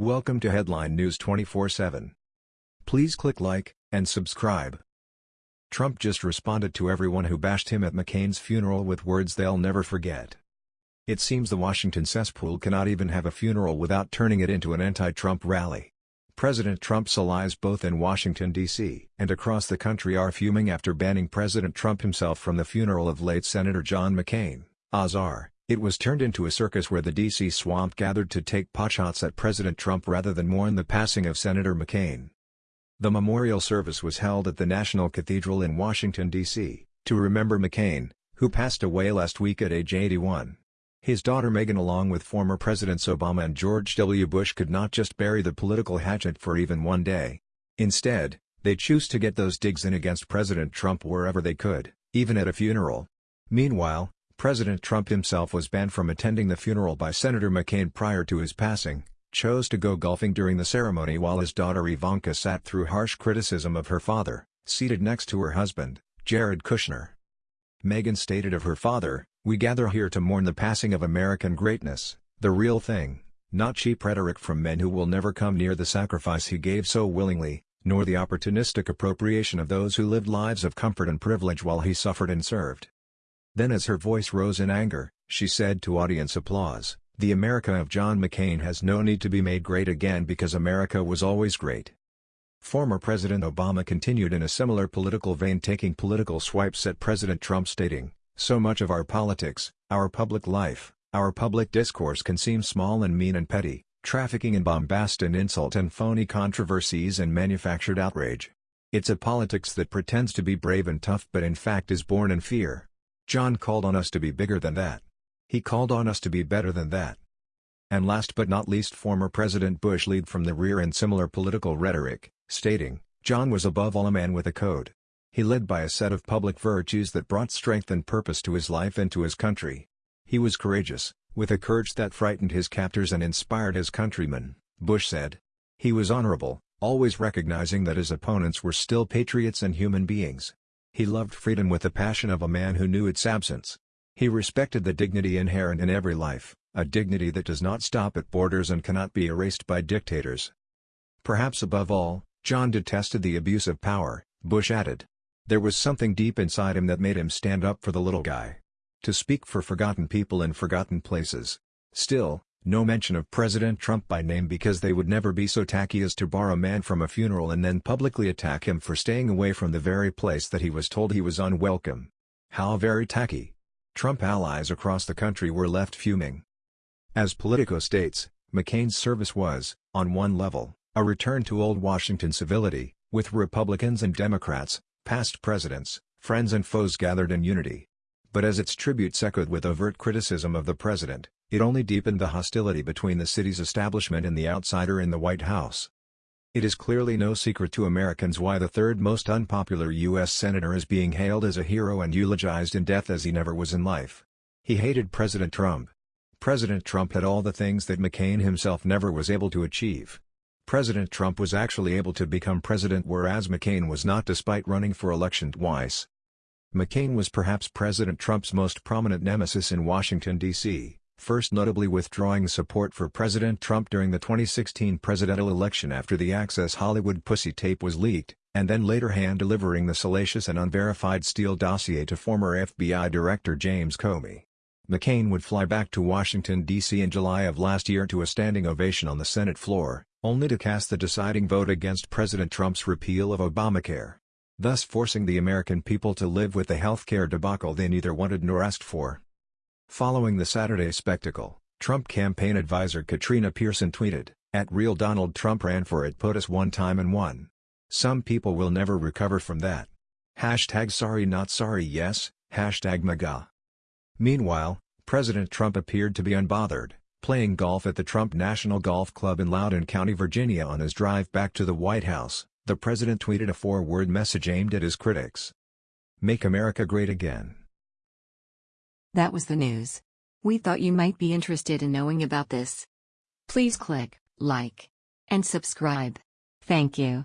Welcome to Headline News 24/7. Please click like and subscribe. Trump just responded to everyone who bashed him at McCain's funeral with words they'll never forget. It seems the Washington cesspool cannot even have a funeral without turning it into an anti-Trump rally. President Trump's allies both in Washington, D.C. and across the country are fuming after banning President Trump himself from the funeral of late Senator John McCain, Azar. It was turned into a circus where the D.C. swamp gathered to take potshots at President Trump rather than mourn the passing of Senator McCain. The memorial service was held at the National Cathedral in Washington, D.C., to remember McCain, who passed away last week at age 81. His daughter Meghan along with former Presidents Obama and George W. Bush could not just bury the political hatchet for even one day. Instead, they choose to get those digs in against President Trump wherever they could, even at a funeral. Meanwhile, President Trump himself was banned from attending the funeral by Senator McCain prior to his passing, chose to go golfing during the ceremony while his daughter Ivanka sat through harsh criticism of her father, seated next to her husband, Jared Kushner. Meghan stated of her father, We gather here to mourn the passing of American greatness, the real thing, not cheap rhetoric from men who will never come near the sacrifice he gave so willingly, nor the opportunistic appropriation of those who lived lives of comfort and privilege while he suffered and served. Then as her voice rose in anger, she said to audience applause, The America of John McCain has no need to be made great again because America was always great. Former President Obama continued in a similar political vein taking political swipes at President Trump stating, So much of our politics, our public life, our public discourse can seem small and mean and petty, trafficking in bombast and insult and phony controversies and manufactured outrage. It's a politics that pretends to be brave and tough but in fact is born in fear. John called on us to be bigger than that. He called on us to be better than that. And last but not least former President Bush lead from the rear in similar political rhetoric, stating, John was above all a man with a code. He led by a set of public virtues that brought strength and purpose to his life and to his country. He was courageous, with a courage that frightened his captors and inspired his countrymen, Bush said. He was honorable, always recognizing that his opponents were still patriots and human beings. He loved freedom with the passion of a man who knew its absence. He respected the dignity inherent in every life, a dignity that does not stop at borders and cannot be erased by dictators. Perhaps above all, John detested the abuse of power, Bush added. There was something deep inside him that made him stand up for the little guy. To speak for forgotten people in forgotten places. Still, no mention of President Trump by name because they would never be so tacky as to bar a man from a funeral and then publicly attack him for staying away from the very place that he was told he was unwelcome. How very tacky. Trump allies across the country were left fuming. As Politico states, McCain's service was, on one level, a return to old Washington civility, with Republicans and Democrats, past presidents, friends and foes gathered in unity. But as its tributes echoed with overt criticism of the president, it only deepened the hostility between the city's establishment and the outsider in the White House. It is clearly no secret to Americans why the third most unpopular U.S. senator is being hailed as a hero and eulogized in death as he never was in life. He hated President Trump. President Trump had all the things that McCain himself never was able to achieve. President Trump was actually able to become president whereas McCain was not despite running for election twice. McCain was perhaps President Trump's most prominent nemesis in Washington, D.C first notably withdrawing support for President Trump during the 2016 presidential election after the Access Hollywood pussy tape was leaked, and then later hand-delivering the salacious and unverified Steele dossier to former FBI Director James Comey. McCain would fly back to Washington, D.C. in July of last year to a standing ovation on the Senate floor, only to cast the deciding vote against President Trump's repeal of Obamacare. Thus forcing the American people to live with the health care debacle they neither wanted nor asked for. Following the Saturday spectacle, Trump campaign advisor Katrina Pearson tweeted, At real Donald Trump ran for it POTUS one time and won. Some people will never recover from that. Hashtag sorry not sorry yes, hashtag MAGA. Meanwhile, President Trump appeared to be unbothered, playing golf at the Trump National Golf Club in Loudoun County, Virginia on his drive back to the White House, the president tweeted a four-word message aimed at his critics. Make America Great Again. That was the news. We thought you might be interested in knowing about this. Please click like and subscribe. Thank you.